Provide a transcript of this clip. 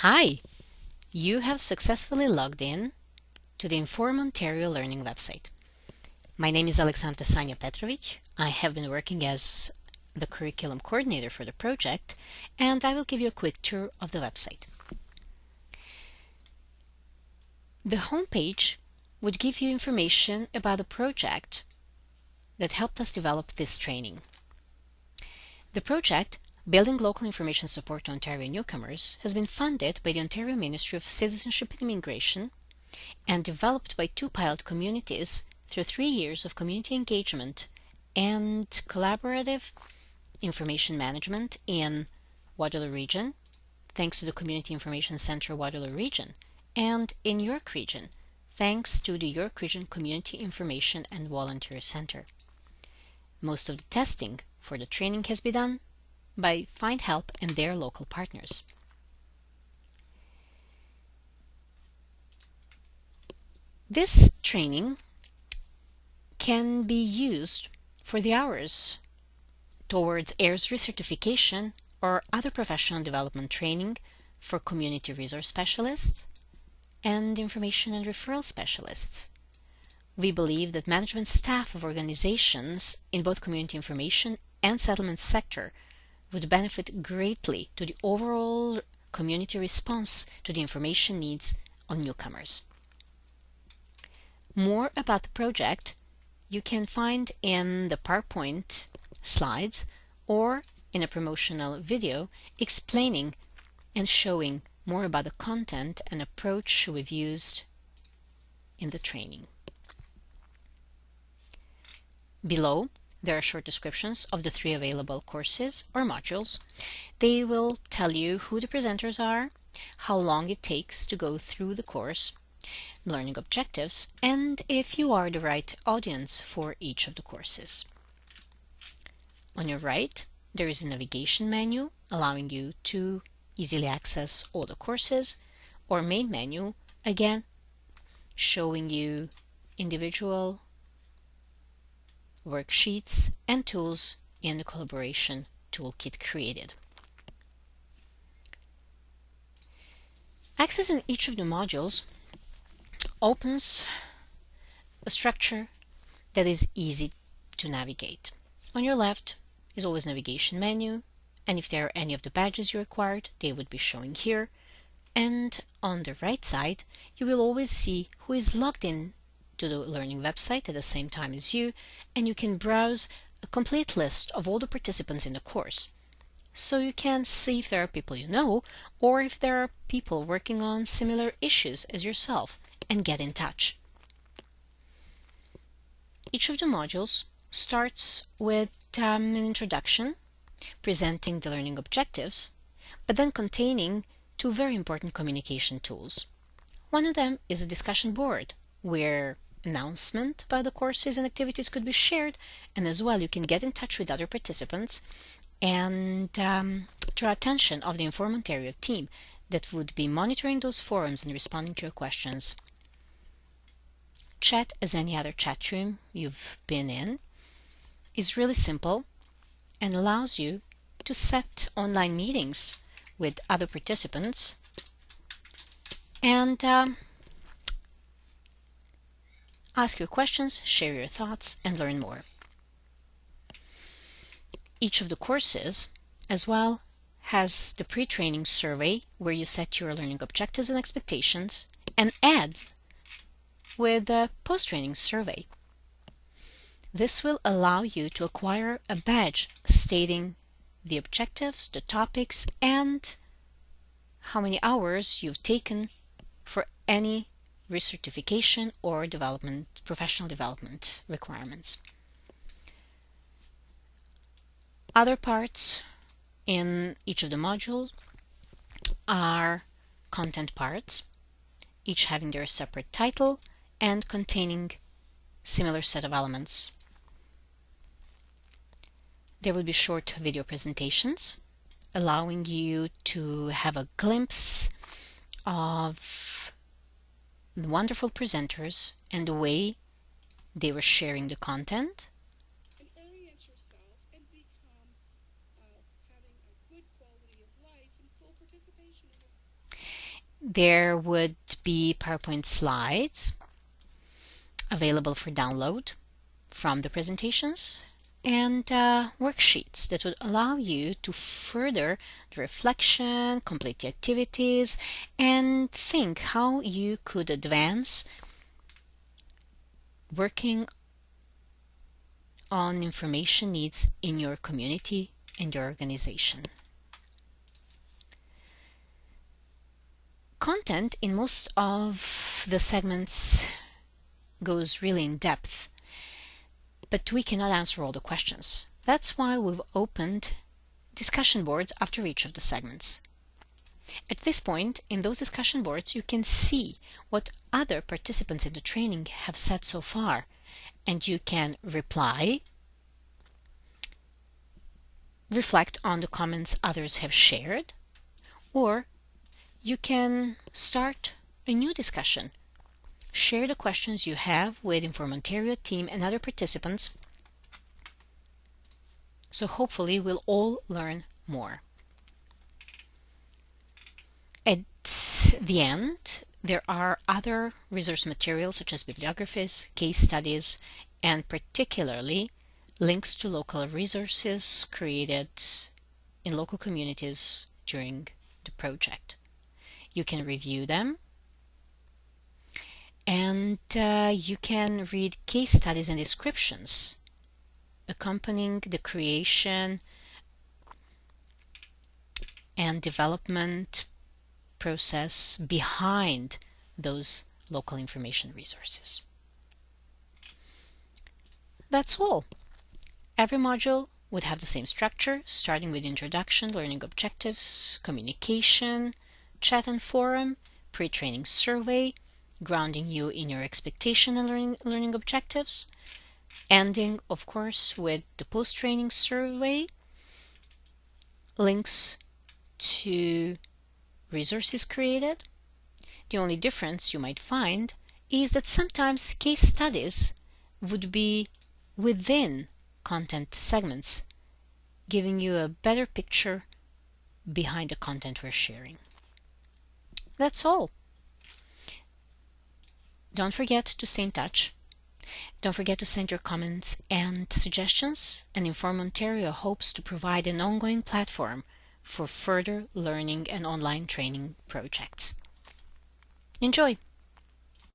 Hi! You have successfully logged in to the Inform Ontario Learning website. My name is Alexandra Sanya Petrovich. I have been working as the curriculum coordinator for the project, and I will give you a quick tour of the website. The homepage would give you information about the project that helped us develop this training. The project Building Local Information Support to Ontario Newcomers has been funded by the Ontario Ministry of Citizenship and Immigration and developed by two pilot communities through three years of community engagement and collaborative information management in Waterloo Region, thanks to the Community Information Center Waterloo Region, and in York Region, thanks to the York Region Community Information and Volunteer Center. Most of the testing for the training has been done by Find Help and their local partners. This training can be used for the hours towards AIRS recertification or other professional development training for community resource specialists and information and referral specialists. We believe that management staff of organizations in both community information and settlement sector would benefit greatly to the overall community response to the information needs of newcomers. More about the project you can find in the PowerPoint slides or in a promotional video explaining and showing more about the content and approach we've used in the training. Below there are short descriptions of the three available courses or modules. They will tell you who the presenters are, how long it takes to go through the course, learning objectives, and if you are the right audience for each of the courses. On your right, there is a navigation menu allowing you to easily access all the courses, or main menu, again, showing you individual worksheets, and tools in the collaboration toolkit created. Accessing each of the modules opens a structure that is easy to navigate. On your left is always navigation menu, and if there are any of the badges you required, they would be showing here. And on the right side, you will always see who is logged in to the learning website at the same time as you, and you can browse a complete list of all the participants in the course. So you can see if there are people you know, or if there are people working on similar issues as yourself, and get in touch. Each of the modules starts with um, an introduction, presenting the learning objectives, but then containing two very important communication tools. One of them is a discussion board, where announcement about the courses and activities could be shared and as well you can get in touch with other participants and um, draw attention of the Inform Ontario team that would be monitoring those forums and responding to your questions. Chat as any other chat room you've been in is really simple and allows you to set online meetings with other participants and um, Ask your questions, share your thoughts, and learn more. Each of the courses, as well, has the pre-training survey where you set your learning objectives and expectations, and ends with the post-training survey. This will allow you to acquire a badge stating the objectives, the topics, and how many hours you've taken for any recertification or development, professional development requirements. Other parts in each of the modules are content parts, each having their separate title and containing similar set of elements. There will be short video presentations allowing you to have a glimpse of wonderful presenters and the way they were sharing the content. there would be PowerPoint slides available for download from the presentations and uh, worksheets that would allow you to further the reflection, complete the activities, and think how you could advance working on information needs in your community and your organization. Content in most of the segments goes really in depth but we cannot answer all the questions. That's why we've opened discussion boards after each of the segments. At this point, in those discussion boards, you can see what other participants in the training have said so far, and you can reply, reflect on the comments others have shared, or you can start a new discussion Share the questions you have with Inform Ontario team and other participants so hopefully we'll all learn more. At the end, there are other resource materials such as bibliographies, case studies, and particularly links to local resources created in local communities during the project. You can review them and uh, you can read case studies and descriptions accompanying the creation and development process behind those local information resources. That's all. Every module would have the same structure, starting with introduction, learning objectives, communication, chat and forum, pre-training survey, grounding you in your expectation and learning, learning objectives. Ending, of course, with the post-training survey, links to resources created. The only difference you might find is that sometimes case studies would be within content segments, giving you a better picture behind the content we're sharing. That's all. Don't forget to stay in touch. Don't forget to send your comments and suggestions, and Inform Ontario hopes to provide an ongoing platform for further learning and online training projects. Enjoy!